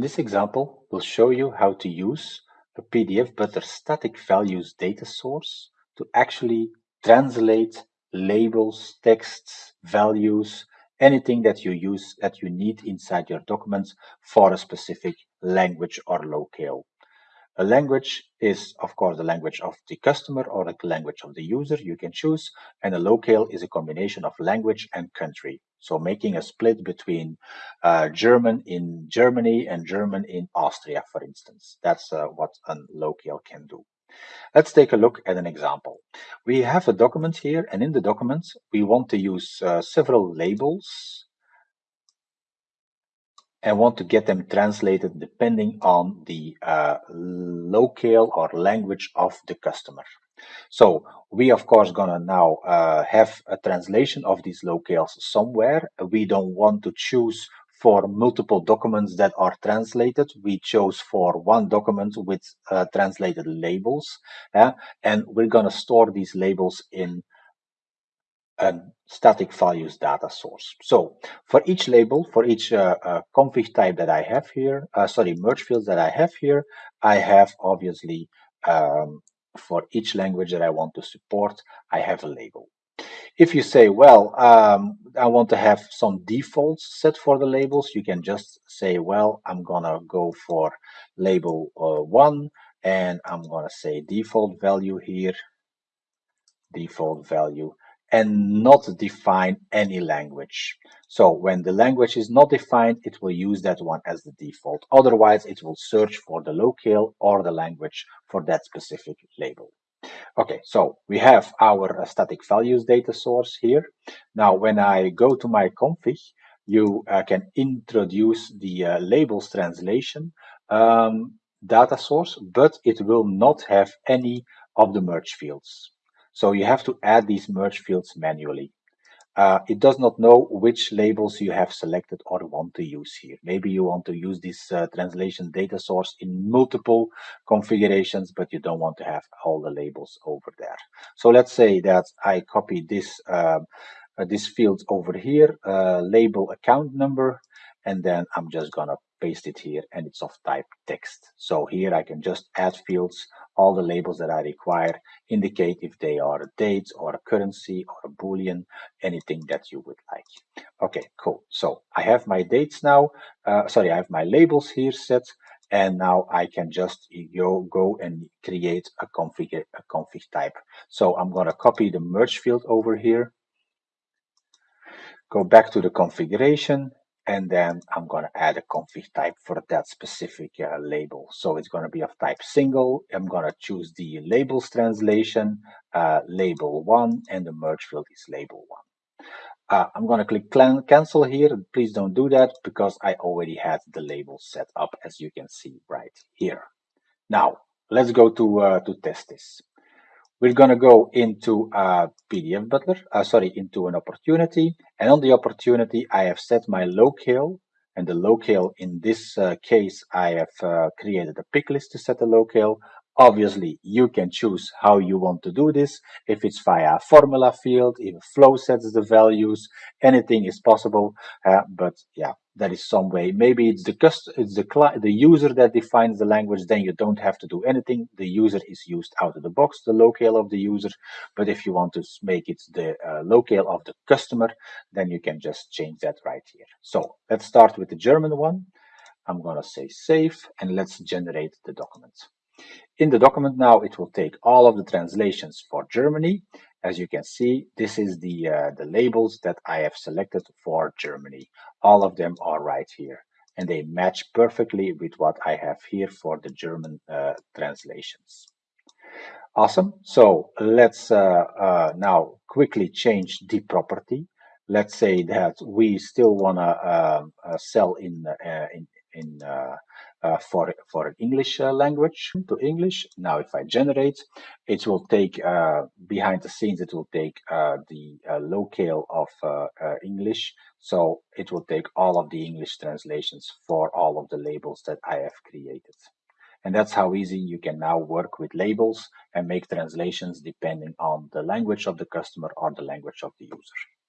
In this example, we'll show you how to use a PDF Butler static values data source to actually translate labels, texts, values, anything that you use that you need inside your documents for a specific language or locale. A language is, of course, the language of the customer or the language of the user, you can choose, and a locale is a combination of language and country. So making a split between uh, German in Germany and German in Austria, for instance. That's uh, what a locale can do. Let's take a look at an example. We have a document here, and in the document, we want to use uh, several labels and want to get them translated depending on the uh, locale or language of the customer. So we of course gonna now uh, have a translation of these locales somewhere. We don't want to choose for multiple documents that are translated. We chose for one document with uh, translated labels, uh, and we're gonna store these labels in a static values data source. So for each label, for each uh, uh, config type that I have here, uh, sorry, merge fields that I have here, I have obviously um, for each language that I want to support, I have a label. If you say, well, um, I want to have some defaults set for the labels, you can just say, well, I'm gonna go for label uh, one, and I'm gonna say default value here, default value, and not define any language. So when the language is not defined, it will use that one as the default. Otherwise, it will search for the locale or the language for that specific label. Okay, so we have our static values data source here. Now, when I go to my config, you uh, can introduce the uh, labels translation um, data source, but it will not have any of the merge fields. So you have to add these merge fields manually. Uh, it does not know which labels you have selected or want to use here. Maybe you want to use this uh, translation data source in multiple configurations, but you don't want to have all the labels over there. So let's say that I copy this uh, this field over here, uh, label account number, and then I'm just gonna paste it here and it's of type text. So here I can just add fields, all the labels that I require, indicate if they are a date or a currency or a boolean, anything that you would like. Okay, cool. So I have my dates now, uh, sorry, I have my labels here set and now I can just go, go and create a config, a config type. So I'm going to copy the merge field over here, go back to the configuration, and then I'm going to add a config type for that specific uh, label. So it's going to be of type single. I'm going to choose the labels translation, uh, label one, and the merge field is label one. Uh, I'm going to click cancel here. Please don't do that because I already had the label set up as you can see right here. Now, let's go to, uh, to test this. We're going to go into a PDF Butler, uh, sorry, into an opportunity. And on the opportunity, I have set my locale. And the locale in this uh, case, I have uh, created a pick list to set the locale. Obviously, you can choose how you want to do this. If it's via a formula field, if flow sets the values, anything is possible. Uh, but yeah, that is some way. Maybe it's the cust it's the the user that defines the language. Then you don't have to do anything. The user is used out of the box, the locale of the user. But if you want to make it the uh, locale of the customer, then you can just change that right here. So let's start with the German one. I'm gonna say save and let's generate the document. In the document now, it will take all of the translations for Germany. As you can see, this is the, uh, the labels that I have selected for Germany. All of them are right here and they match perfectly with what I have here for the German uh, translations. Awesome. So let's uh, uh, now quickly change the property. Let's say that we still want to uh, uh, sell in, uh, in, in uh, for for an English uh, language to English. Now, if I generate, it will take uh, behind the scenes. It will take uh, the uh, locale of uh, English, so it will take all of the English translations for all of the labels that I have created. And that's how easy you can now work with labels and make translations depending on the language of the customer or the language of the user.